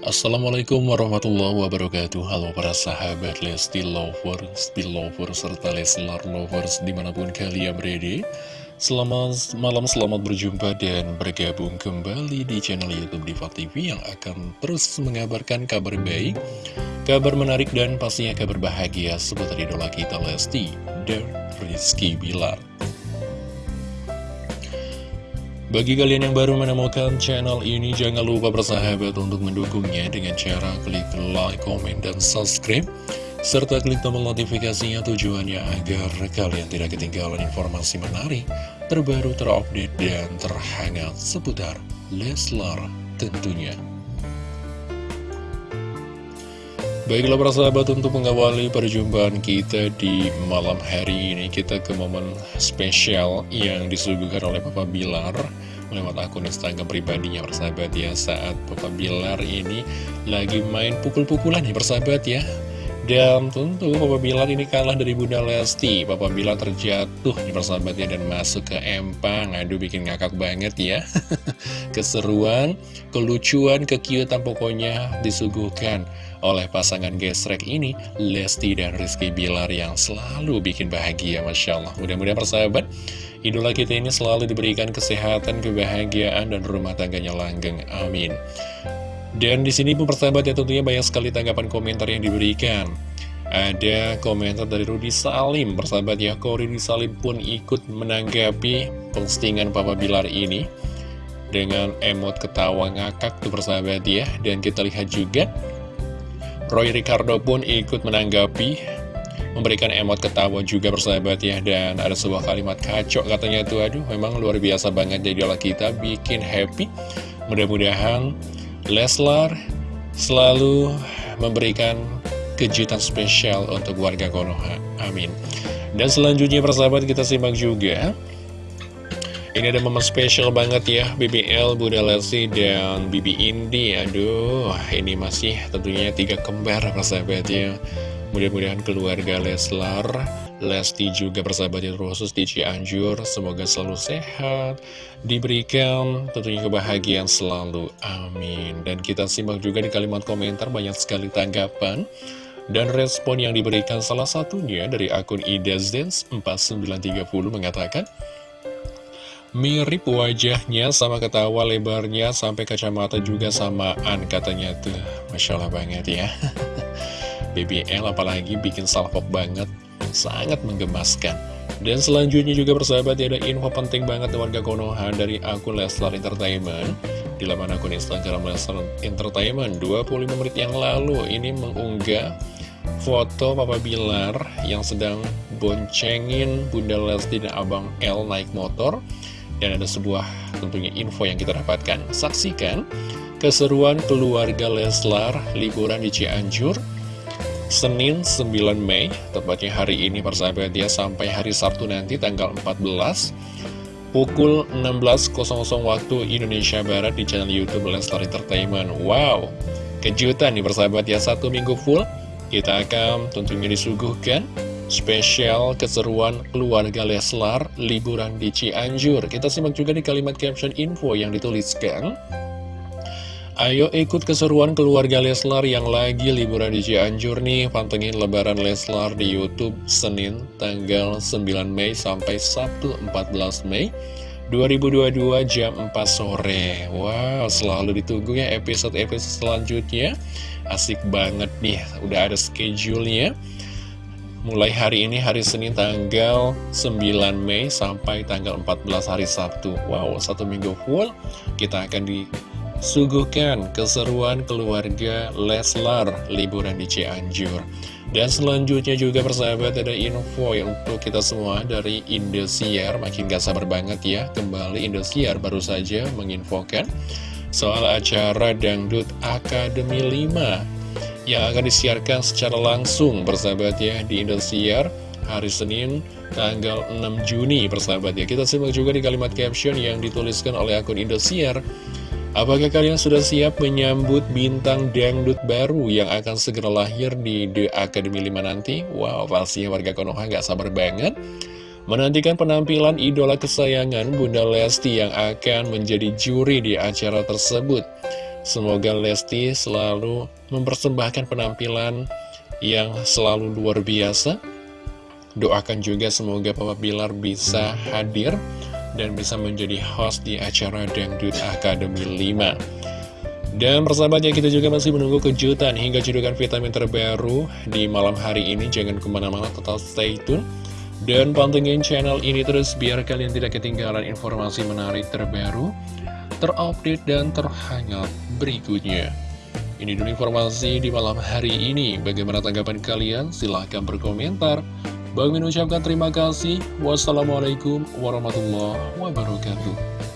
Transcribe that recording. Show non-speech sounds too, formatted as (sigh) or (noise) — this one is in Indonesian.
Assalamualaikum warahmatullahi wabarakatuh. Halo para sahabat Lesti Lovers, Belovers, serta Leslar Lovers di mana pun kalian berada. Selamat malam, selamat berjumpa dan bergabung kembali di channel Youtube Diva TV Yang akan terus mengabarkan kabar baik, kabar menarik dan pastinya kabar bahagia seputar idola kita Lesti dan Rizky Bilar bagi kalian yang baru menemukan channel ini, jangan lupa bersahabat untuk mendukungnya dengan cara klik like, comment, dan subscribe. Serta klik tombol notifikasinya tujuannya agar kalian tidak ketinggalan informasi menarik, terbaru, terupdate, dan terhangat seputar Leslar tentunya. Baiklah para sahabat untuk mengawali perjumpaan kita di malam hari ini Kita ke momen spesial yang disuguhkan oleh Papa Bilar lewat akun Instagram pribadinya persahabat ya saat Papa Bilar ini lagi main pukul-pukulan ya persahabat ya. Dan tentu Papa Bilar ini kalah dari Bunda Lesti. Papa Bilar terjatuh nih persahabatnya dan masuk ke empang. Aduh bikin ngakak banget ya. (laughs) Keseruan, kelucuan, kekiutan pokoknya disuguhkan oleh pasangan gesrek ini Lesti dan Rizky Bilar yang selalu bikin bahagia Masya Allah Mudah-mudahan persahabat Idola kita ini selalu diberikan kesehatan, kebahagiaan, dan rumah tangganya langgeng. Amin. Dan di sini pun persahabat ya tentunya banyak sekali tanggapan komentar yang diberikan. Ada komentar dari Rudi Salim, persahabat ya, kok Rudi Salim pun ikut menanggapi postingan Papa Bilar ini dengan emot ketawa ngakak tuh persahabat ya. Dan kita lihat juga, Roy Ricardo pun ikut menanggapi memberikan emot ketawa juga bersahabat ya dan ada sebuah kalimat kacau katanya tuh aduh memang luar biasa banget jadi olah kita bikin happy. Mudah-mudahan Leslar selalu memberikan kejutan spesial untuk warga Konoha. Amin. Dan selanjutnya persahabat kita simak juga ini ada momen spesial banget ya BBL, Bunda Lesti, dan Bibi Indi. Aduh, ini masih tentunya tiga kembar persahabat ya Mudah-mudahan keluarga Leslar, Lesti juga bersahabat yang khusus di Cianjur, semoga selalu sehat, diberikan tentunya kebahagiaan selalu, amin. Dan kita simak juga di kalimat komentar banyak sekali tanggapan dan respon yang diberikan. Salah satunya dari akun idazens 4930 mengatakan, Mirip wajahnya sama ketawa lebarnya sampai kacamata juga samaan katanya tuh. Masya Allah banget ya. (laughs) BBL apalagi bikin salpok banget sangat menggemaskan. Dan selanjutnya juga persahabat ya, ada info penting banget warga Konoha dari akun Leslar Entertainment. Di laman akun Instagram Leslar Entertainment 25 menit yang lalu ini mengunggah foto Papa Bilar yang sedang boncengin Bunda Lesti dan Abang L naik motor dan ada sebuah tentunya info yang kita dapatkan saksikan keseruan keluarga Leslar liburan di Cianjur Senin 9 Mei, tepatnya hari ini persahabat ya, sampai hari Sabtu nanti tanggal 14 pukul 16.00 waktu Indonesia Barat di channel Youtube Lestar Entertainment. Wow, kejutan nih persahabat ya, satu minggu full kita akan tentunya disuguhkan spesial keseruan keluarga Leslar liburan di Cianjur. Kita simak juga di kalimat caption info yang dituliskan. Ayo ikut keseruan keluarga Leslar yang lagi liburan di Cianjur nih Pantengin lebaran Leslar di Youtube Senin tanggal 9 Mei sampai Sabtu 14 Mei 2022 jam 4 sore Wow selalu ditunggu ya episode-episode selanjutnya Asik banget nih udah ada schedule-nya Mulai hari ini hari Senin tanggal 9 Mei sampai tanggal 14 hari Sabtu. Wow satu minggu full. Kita akan di Suguhkan keseruan keluarga Leslar liburan di Cianjur. Dan selanjutnya juga persahabat ada info ya untuk kita semua dari Indosiar. Makin gak sabar banget ya Kembali Indosiar baru saja menginfokan Soal acara Dangdut Akademi 5 Yang akan disiarkan secara langsung persahabat ya di Indosiar hari Senin tanggal 6 Juni persahabat ya Kita simak juga di kalimat caption yang dituliskan oleh akun Indosiar Apakah kalian sudah siap menyambut bintang dangdut baru yang akan segera lahir di The Academy 5 nanti? Wow, pastinya warga Konoha gak sabar banget menantikan penampilan idola kesayangan Bunda Lesti yang akan menjadi juri di acara tersebut. Semoga Lesti selalu mempersembahkan penampilan yang selalu luar biasa. Doakan juga semoga Papa Bilar bisa hadir dan bisa menjadi host di acara Dangdut Academy 5. Dan persahabatnya kita juga masih menunggu kejutan hingga cedukan vitamin terbaru di malam hari ini. Jangan ke mana-mana, tetap stay tune. Dan pantengin channel ini terus biar kalian tidak ketinggalan informasi menarik terbaru, terupdate, dan terhangat berikutnya. Ini dulu informasi di malam hari ini. Bagaimana tanggapan kalian? Silahkan berkomentar. Bang Min ucapkan terima kasih. Wassalamualaikum warahmatullahi wabarakatuh.